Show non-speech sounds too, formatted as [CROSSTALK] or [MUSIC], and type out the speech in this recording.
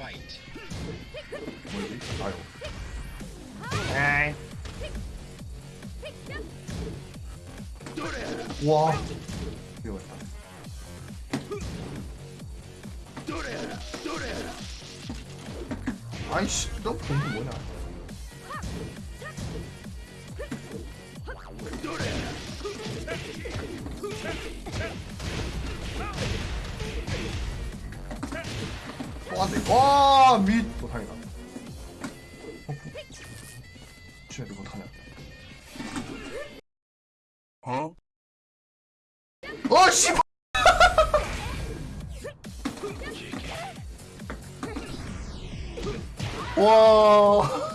fight. 뭐지? 아유. 에이. 와. 위험했다. 아이씨, 너 공부 뭐냐? 또안 돼. 와, 미. 또 다행이다. 쟤 이거 타냐? 어? 어, 씨! [LAUGHS] 와.